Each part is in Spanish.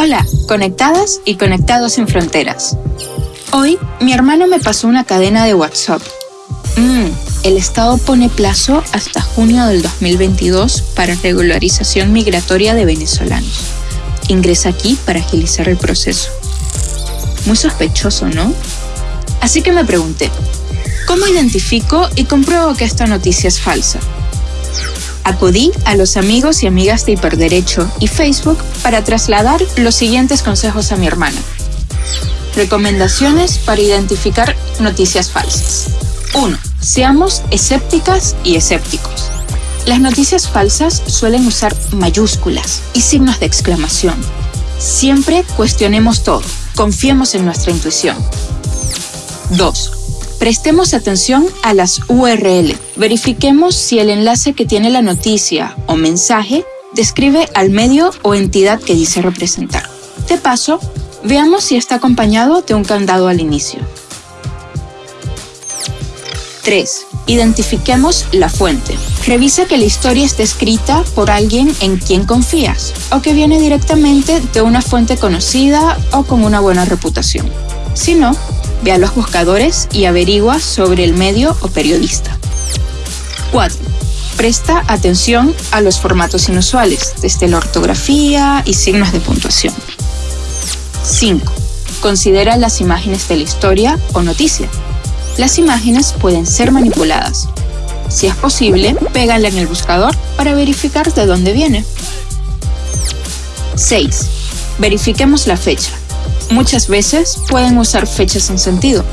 Hola, conectadas y conectados sin fronteras. Hoy mi hermano me pasó una cadena de WhatsApp. Mm, el Estado pone plazo hasta junio del 2022 para regularización migratoria de venezolanos. Ingresa aquí para agilizar el proceso. Muy sospechoso, ¿no? Así que me pregunté, ¿cómo identifico y compruebo que esta noticia es falsa? Acudí a los amigos y amigas de Hiperderecho y Facebook para trasladar los siguientes consejos a mi hermana. Recomendaciones para identificar noticias falsas. 1. Seamos escépticas y escépticos. Las noticias falsas suelen usar mayúsculas y signos de exclamación. Siempre cuestionemos todo, confiemos en nuestra intuición. 2. Prestemos atención a las URL. Verifiquemos si el enlace que tiene la noticia o mensaje describe al medio o entidad que dice representar. De paso, veamos si está acompañado de un candado al inicio. 3. Identifiquemos la fuente. Revisa que la historia esté escrita por alguien en quien confías o que viene directamente de una fuente conocida o con una buena reputación. Si no, Ve a los buscadores y averigua sobre el medio o periodista. 4. Presta atención a los formatos inusuales, desde la ortografía y signos de puntuación. 5. Considera las imágenes de la historia o noticia. Las imágenes pueden ser manipuladas. Si es posible, pégala en el buscador para verificar de dónde viene. 6. Verifiquemos la fecha. Muchas veces pueden usar fechas sin sentido,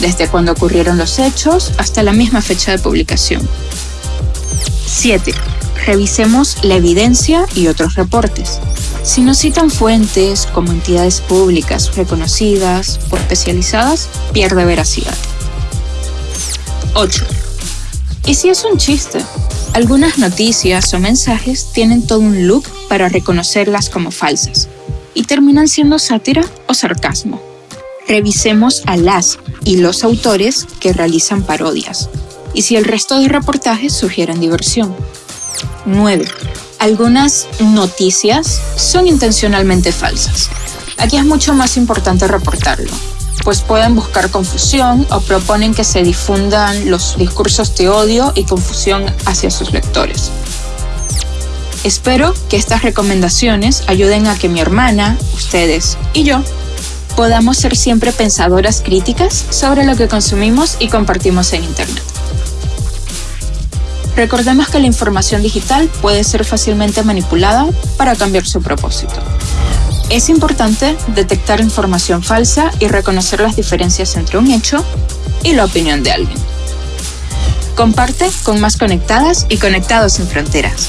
desde cuando ocurrieron los hechos hasta la misma fecha de publicación. 7. Revisemos la evidencia y otros reportes. Si no citan fuentes como entidades públicas reconocidas o especializadas, pierde veracidad. 8. ¿Y si es un chiste? Algunas noticias o mensajes tienen todo un look para reconocerlas como falsas y terminan siendo sátira o sarcasmo. Revisemos a las y los autores que realizan parodias y si el resto de reportajes sugieren diversión. 9. Algunas noticias son intencionalmente falsas. Aquí es mucho más importante reportarlo, pues pueden buscar confusión o proponen que se difundan los discursos de odio y confusión hacia sus lectores. Espero que estas recomendaciones ayuden a que mi hermana, ustedes y yo podamos ser siempre pensadoras críticas sobre lo que consumimos y compartimos en Internet. Recordemos que la información digital puede ser fácilmente manipulada para cambiar su propósito. Es importante detectar información falsa y reconocer las diferencias entre un hecho y la opinión de alguien. Comparte con más conectadas y conectados sin fronteras.